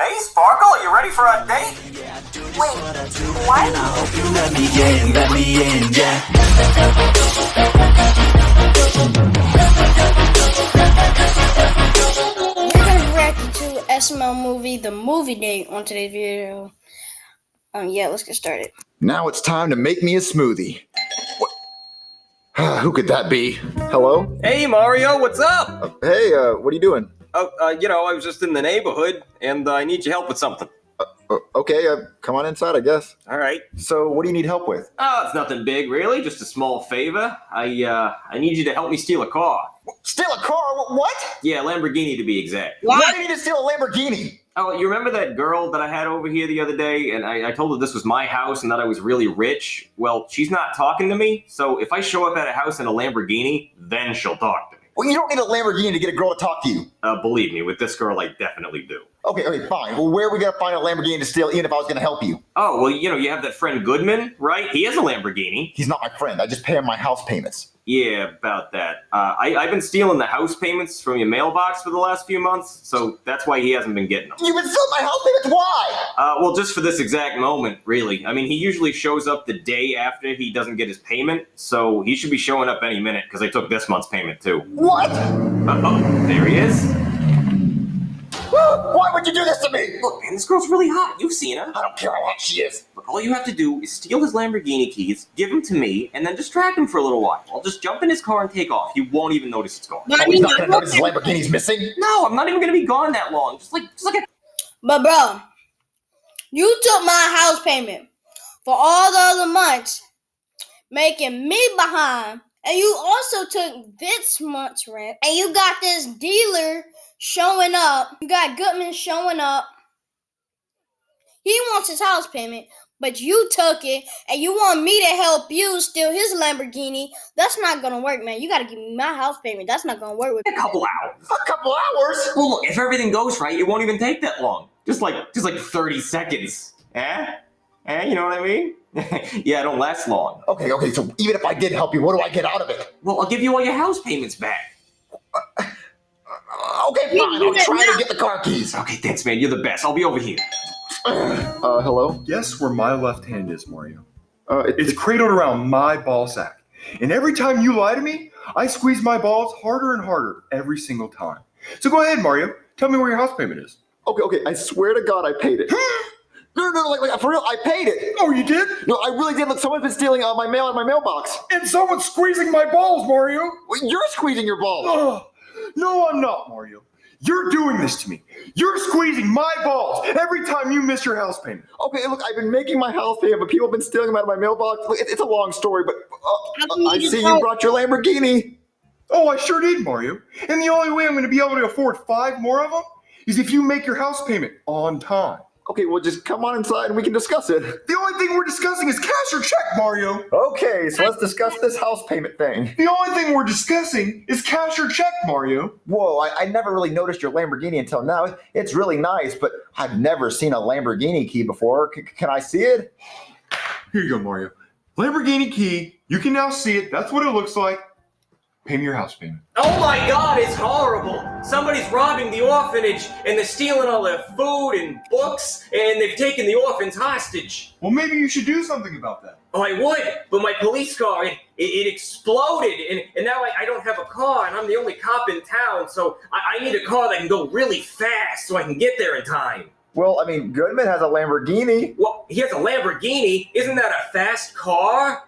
Hey, Sparkle, are you ready for a date? Wait, what? Let me in, let me in, yeah. We're gonna react to SML movie, the movie date on today's video. Um, yeah, let's get started. Now it's time to make me a smoothie. What? Who could that be? Hello? Hey, Mario, what's up? Uh, hey, uh, what are you doing? Oh, uh, you know, I was just in the neighborhood, and uh, I need your help with something. Uh, okay, uh, come on inside, I guess. All right. So, what do you need help with? Oh, it's nothing big, really. Just a small favor. I, uh, I need you to help me steal a car. Steal a car? What? Yeah, Lamborghini to be exact. Why do you need to steal a Lamborghini? Oh, you remember that girl that I had over here the other day, and I, I told her this was my house and that I was really rich? Well, she's not talking to me, so if I show up at a house in a Lamborghini, then she'll talk to me. Well, you don't need a Lamborghini to get a girl to talk to you. Uh, believe me, with this girl, I definitely do. Okay, okay, fine. Well, where are we gonna find a Lamborghini to steal, even if I was gonna help you? Oh, well, you know, you have that friend Goodman, right? He has a Lamborghini. He's not my friend. I just pay him my house payments. Yeah, about that. Uh, I, I've been stealing the house payments from your mailbox for the last few months, so that's why he hasn't been getting them. You've been stealing my house payments? Why? Uh, well, just for this exact moment, really. I mean, he usually shows up the day after he doesn't get his payment, so he should be showing up any minute because I took this month's payment too. What? Uh-oh, there he is. Why would you do this to me? Look, man, this girl's really hot. You've seen her. I don't care how hot she is. Look, all you have to do is steal his Lamborghini keys, give them to me, and then distract him for a little while. I'll just jump in his car and take off. He won't even notice it's gone. But, Oh, he's not gonna notice his Lamborghini's missing. No, I'm not even gonna be gone that long. Just like, just like a but bro, you took my house payment for all the other months, making me behind. And you also took this month's rent. And you got this dealer showing up. You got Goodman showing up. He wants his house payment, but you took it and you want me to help you steal his Lamborghini. That's not gonna work, man. You gotta give me my house payment. That's not gonna work with a couple hours. A couple hours? Well, look, if everything goes right, it won't even take that long. Just like, just like 30 seconds. Eh? Eh? You know what I mean? yeah, it don't last long. Okay, okay, so even if I did help you, what do I get out of it? Well, I'll give you all your house payments back. Uh, Okay, fine, I'll that try to get the car keys. Okay, thanks, man. You're the best. I'll be over here. Uh, hello? Guess where my left hand is, Mario? Uh, it, It's cradled around my ball sack. And every time you lie to me, I squeeze my balls harder and harder every single time. So go ahead, Mario. Tell me where your house payment is. okay, okay, I swear to God I paid it. no, no, no, like, like, for real, I paid it. Oh, you did? No, I really did. Look, someone's been stealing uh, my mail out of my mailbox. And someone's squeezing my balls, Mario. Well, You're squeezing your balls. Oh, no, I'm not, Mario. You're doing this to me. You're squeezing my balls every time you miss your house payment. Okay, look, I've been making my house payment, but people have been stealing them out of my mailbox. Look, it's a long story, but uh, I see you brought your Lamborghini. Oh, I sure did, Mario. And the only way I'm going to be able to afford five more of them is if you make your house payment on time. Okay, well, just come on inside and we can discuss it. The only thing we're discussing is cash or check, Mario. Okay, so let's discuss this house payment thing. The only thing we're discussing is cash or check, Mario. Whoa, I, I never really noticed your Lamborghini until now. It's really nice, but I've never seen a Lamborghini key before. C- can I see it? Here you go, Mario. Lamborghini key. You can now see it. That's what it looks like. Pay me your house payment. Oh my god, it's horrible! Somebody's robbing the orphanage, and they're stealing all their food and books, and they've taken the orphans hostage. Well, maybe you should do something about that. Oh, I would, but my police car, it, it, exploded, and, and now I, I don't have a car, and I'm the only cop in town, so I, I need a car that can go really fast so I can get there in time. Well, I mean, Goodman has a Lamborghini. Well, he has a Lamborghini. Isn't that a fast car?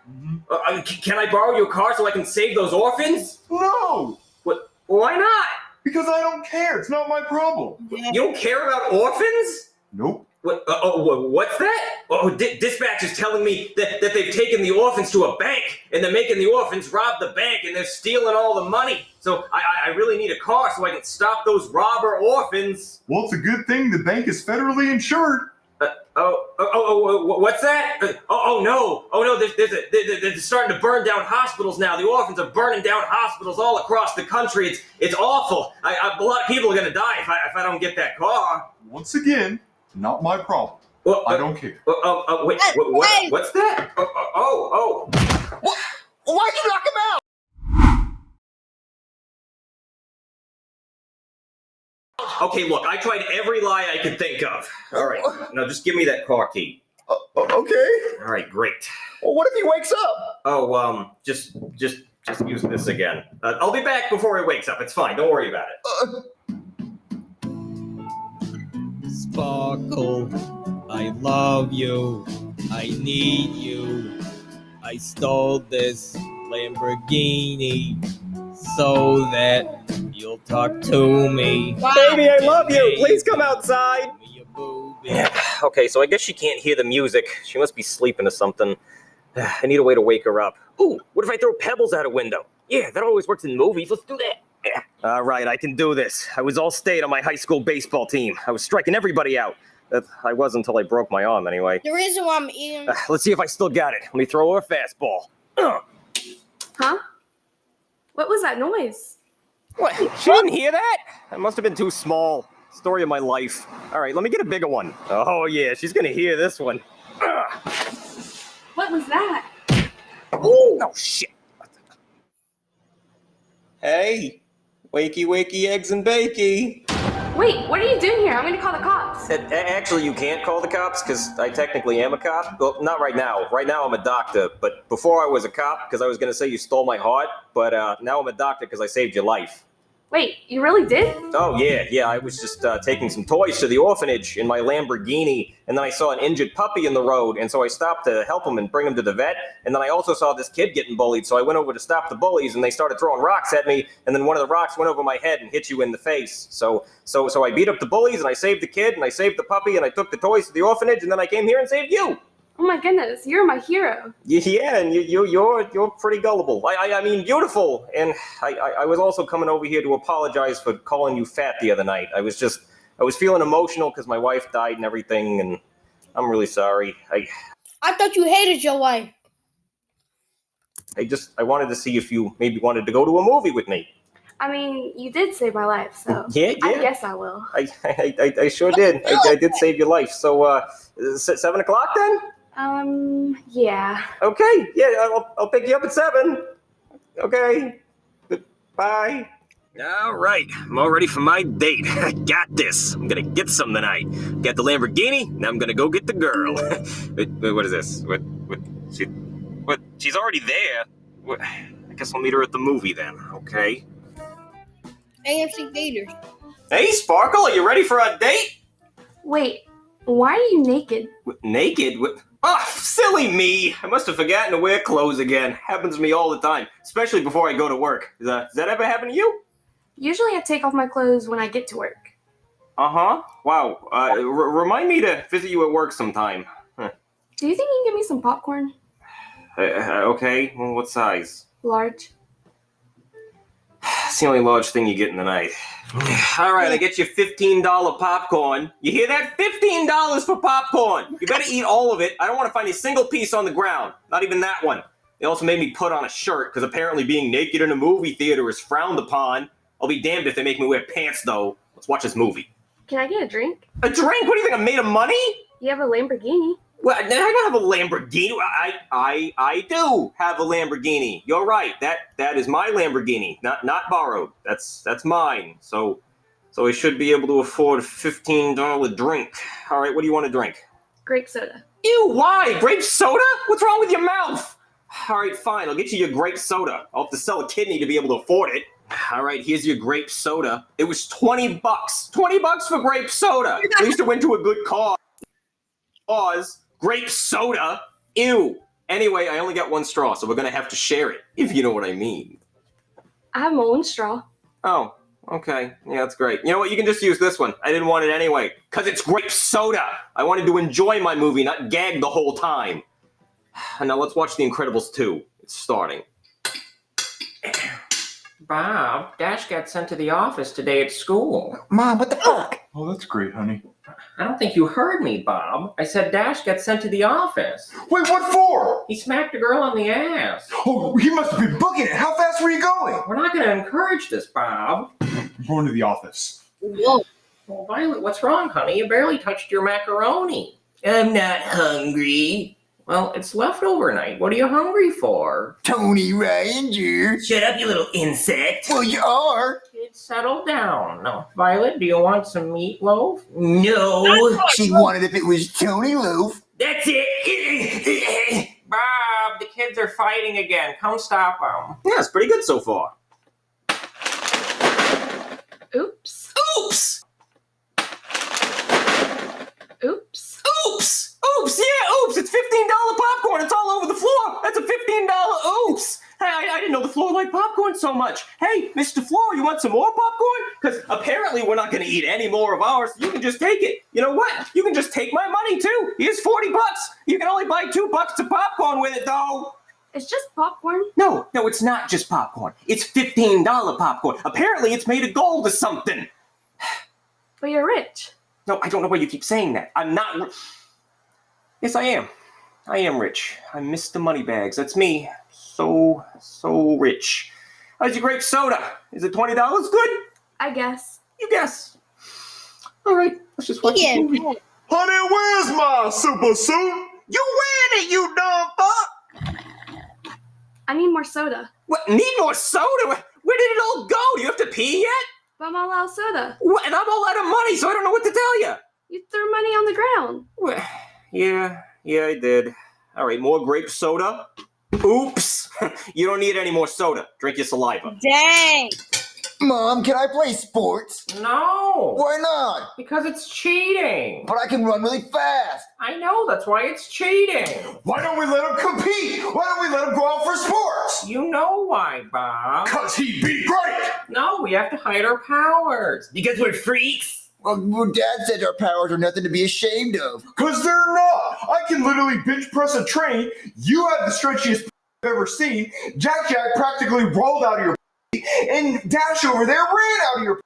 Uh, uh, c- can I borrow your car so I can save those orphans? No, What? Why not? because I don't care. It's not my problem. You don't care about orphans? Nope. What, uh, oh, what's that? Oh, di- dispatch is telling me that, that they've taken the orphans to a bank and they're making the orphans rob the bank and they're stealing all the money. So I, I- I really need a car so I can stop those robber orphans. Well, it's a good thing the bank is federally insured. Uh, oh, oh, oh, oh, what's that? Uh, oh, oh no, oh no, there's, there's a, they're, they're starting to burn down hospitals now. The orphans are burning down hospitals all across the country. It's, it's awful. I, I, a lot of people are gonna die if I, if I don't get that car. Once again, not my problem. Well, I uh, don't care. uh, uh, uh, wait, Hey, what, what, hey. what's that? Oh, oh, oh. What? Why'd you knock him out? Okay, look, I tried every lie I could think of. All right, now just give me that car key. Uh, okay. All right, great. Well, what if he wakes up? Oh, um, just, just, just use this again. Uh, I'll be back before he wakes up. It's fine. Don't worry about it. Sparkle, I love you. I need you. I stole this Lamborghini so that you'll talk to me. Baby, I love you. Please come outside. Give me your booby. Yeah. Okay, so I guess she can't hear the music. She must be sleeping or something. I need a way to wake her up. Ooh, what if I throw pebbles out a window? Yeah, that always works in movies. Let's do that. Yeah. All right, I can do this. I was all state on my high school baseball team. I was striking everybody out. Uh, I was until I broke my arm, anyway. The reason why I'm eating. Uh, let's see if I still got it. Let me throw her a fastball. Ugh. Huh? What was that noise? What? She didn't hear that? That must have been too small. Story of my life. All right, let me get a bigger one. Oh, yeah, she's gonna hear this one. What was that? Ooh, no shit. Hey, wakey, wakey, eggs and bakey. Wait, what are you doing here? I'm gonna call the cops. A- a- Actually, you can't call the cops because I technically am a cop. Well, not right now. Right now, I'm a doctor. But before I was a cop, because I was going to say you stole my heart. But uh, now I'm a doctor because I saved your life. Wait, you really did? Oh, yeah, yeah. I was just uh, taking some toys to the orphanage in my Lamborghini, and then I saw an injured puppy in the road, and so I stopped to help him and bring him to the vet. And then I also saw this kid getting bullied, so I went over to stop the bullies, and they started throwing rocks at me, and then one of the rocks went over my head and hit you in the face. So, so, so I beat up the bullies, and I saved the kid, and I saved the puppy, and I took the toys to the orphanage, and then I came here and saved you. Oh my goodness, you're my hero. Yeah, and you, you, you're, you're pretty gullible. I, I, I mean, beautiful. And I, I, I was also coming over here to apologize for calling you fat the other night. I was just, I was feeling emotional because my wife died and everything, and I'm really sorry. I, I thought you hated your wife. I just, I wanted to see if you maybe wanted to go to a movie with me. I mean, you did save my life, so Yeah, I guess I will. I, I, I, I sure did. I, I did save your life. So, uh, seven o'clock then? Um, yeah. Okay. Yeah, I'll, I'll pick you up at seven. Okay. Bye. All right, I'm all ready for my date. I got this. I'm gonna get some tonight. Got the Lamborghini. Now I'm gonna go get the girl. wait, wait, what is this? What? What? She? What? She's already there. What, I guess I'll meet her at the movie then. Okay. AMC Theaters. Hey, Sparkle, are you ready for a date? Wait, why are you naked? What, naked? What? Oh, silly me! I must have forgotten to wear clothes again. Happens to me all the time, especially before I go to work. Does that, does that ever happen to you? Usually I take off my clothes when I get to work. Uh huh. Wow. Uh, r- remind me to visit you at work sometime. Do you think you can give me some popcorn? Uh, uh, okay. Well, what size? Large. It's the only large thing you get in the night. All right, I get you fifteen dollar popcorn. You hear that? Fifteen dollars for popcorn. You better eat all of it. I don't want to find a single piece on the ground. Not even that one. They also made me put on a shirt because apparently being naked in a movie theater is frowned upon. I'll be damned if they make me wear pants though. Let's watch this movie. Can I get a drink? A drink? What do you think? I'm made of money? You have a Lamborghini. Well, I don't have a Lamborghini. I, I, I do have a Lamborghini. You're right. That, that is my Lamborghini, not, not borrowed. That's, that's mine. So, so I should be able to afford a fifteen dollar drink. All right, what do you want to drink? Grape soda. Ew, why? Grape soda? What's wrong with your mouth? All right, fine. I'll get you your grape soda. I'll have to sell a kidney to be able to afford it. All right, here's your grape soda. It was 20 bucks. 20 bucks for grape soda. At least it went to a good cause. Cause grape soda. Ew. Anyway, I only got one straw, so we're gonna have to share it, if you know what I mean. I have my own straw. Oh, okay. Yeah, that's great. You know what? You can just use this one. I didn't want it anyway. Because it's grape soda. I wanted to enjoy my movie, not gag the whole time. And now let's watch The Incredibles 2. It's starting. Bob, Dash got sent to the office today at school. Mom, what the fuck? Oh, that's great, honey. I don't think you heard me, Bob. I said Dash got sent to the office. Wait, what for? He smacked a girl on the ass. Oh, he must have been booking it. How fast were you going? We're not going to encourage this, Bob. I'm going to the office. Whoa. Well, Violet, what's wrong, honey? You barely touched your macaroni. I'm not hungry. Well, it's leftover night. What are you hungry for? Tony Rydinger. Shut up, you little insect. Well, you are. Kids, settle down. No, Violet, do you want some meatloaf? No, She wanted if it was Tony Loaf. that's it. Bob, the kids are fighting again. Come stop them. Yeah, it's pretty good so far. Oops. Oops! Oops. Oops! Yeah, oops! It's fifteen dollar popcorn. It's all over the floor. That's a fifteen dollar oops. Hey, I, I didn't know the floor liked popcorn so much. Hey, Mr. Floor, you want some more popcorn? Because apparently we're not going to eat any more of ours. You can just take it. You know what? You can just take my money too. Here's forty bucks. You can only buy two bucks of popcorn with it, though. It's just popcorn. No, no, it's not just popcorn. It's fifteen dollar popcorn. Apparently, it's made of gold or something. But you're rich. No, I don't know why you keep saying that. I'm not. Ri- Yes, I am. I am rich. I'm Mr. Moneybags. That's me. So, so rich. How's your grape soda? Is it twenty dollars? Good. I guess. You guess. All right. Let's just watch Yeah. the movie. Honey, where's my super suit? You win it, you dumb fuck. I need more soda. What? Need more soda? Where, where did it all go? Do you have to pee yet? But I'm all out of soda. What? And I'm all out of money, so I don't know what to tell you. You threw money on the ground. Well, yeah, yeah, I did. All right, more grape soda. Oops. you don't need any more soda. Drink your saliva. Dang. Mom, can I play sports? No, Why not? because it's cheating. But I can run really fast. I know, that's why it's cheating. Why don't we let him compete? Why don't we let him go out for sports? You know why, Bob. Cause he'd be great. No, we have to hide our powers. Because we're freaks. Well, well, Dad said our powers are nothing to be ashamed of. Cause they're not. I can literally bench press a train. You have the stretchiest I've ever seen. Jack Jack practically rolled out of your and Dash over there ran out of your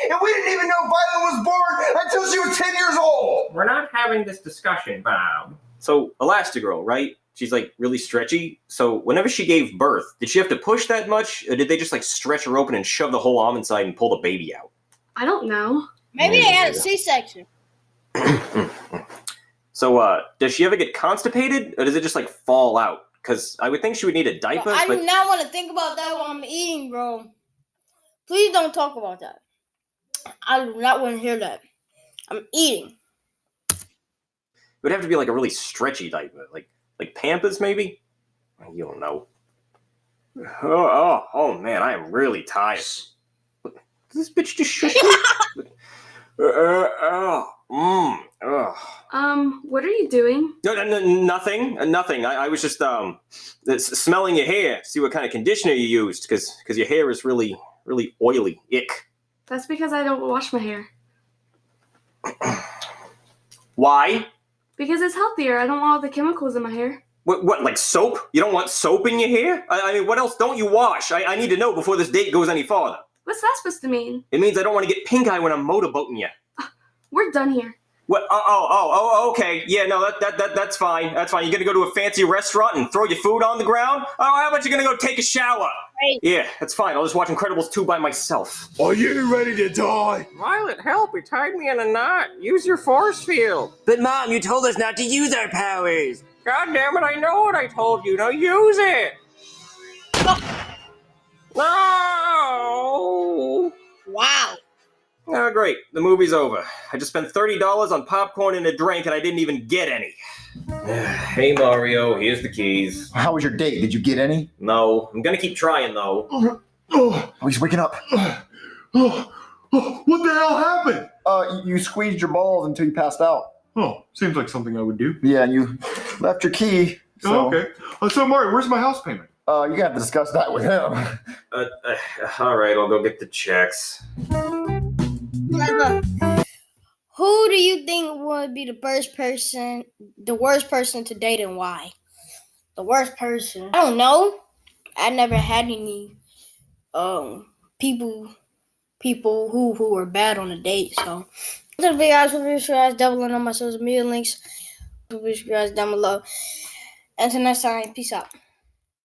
and we didn't even know Violet was born until she was 10 years old. We're not having this discussion, Bob. So, Elastigirl, right? She's like really stretchy. So, whenever she gave birth, did she have to push that much? Or did they just like stretch her open and shove the whole arm inside and pull the baby out? I don't know. Maybe they had a C-section. So, uh, does she ever get constipated? Or does it just like fall out? Because I would think she would need a diaper, I but do not want to think about that while I'm eating, bro. Please don't talk about that. I do not want to hear that. I'm eating. it would have to be like a really stretchy diaper. Like, like Pampers, maybe? You don't know. Oh, oh, oh man, I am really tired. This bitch just shush me. uh, mm, ugh. Um, what are you doing? No, no, no, nothing, uh, nothing. I, I was just um, smelling your hair, see what kind of conditioner you used, because because your hair is really, really oily. Ick. That's because I don't wash my hair. Why? Because it's healthier. I don't want all the chemicals in my hair. What, what, like soap? You don't want soap in your hair? I, I mean, what else don't you wash? I, I need to know before this date goes any farther. What's that supposed to mean? It means I don't want to get pink eye when I'm motorboating you. We're done here. What? Oh, oh, oh, oh, okay. Yeah, no, that, that, that, that's fine. That's fine. You're gonna go to a fancy restaurant and throw your food on the ground? Oh, how about you gonna go take a shower? Right. Yeah, that's fine. I'll just watch Incredibles 2 by myself. Are you ready to die? Violet, help! You tied me in a knot. Use your force field. But mom, you told us not to use our powers. God damn it! I know what I told you. Now use it. No. Wow. Oh, great. The movie's over. I just spent $30 on popcorn and a drink and I didn't even get any. hey, Mario, here's the keys. How was your date? Did you get any? No, I'm gonna keep trying though. Oh, Oh, he's waking up. oh, oh, what the hell happened? Uh, you squeezed your balls until you passed out. Oh, seems like something I would do. Yeah, and you left your key. So, Oh, okay. Uh, so, Mario, where's my house payment? Uh, you're gonna have to discuss that with him. Uh, uh, all right, I'll go get the checks. Who do you think would be the worst person, the worst person to date and why? The worst person. I don't know. I never had any um people people who who were bad on a date. So this video guys, will be sure guys doubling on my social media links. Will be sure guys down below. Until next time, peace out.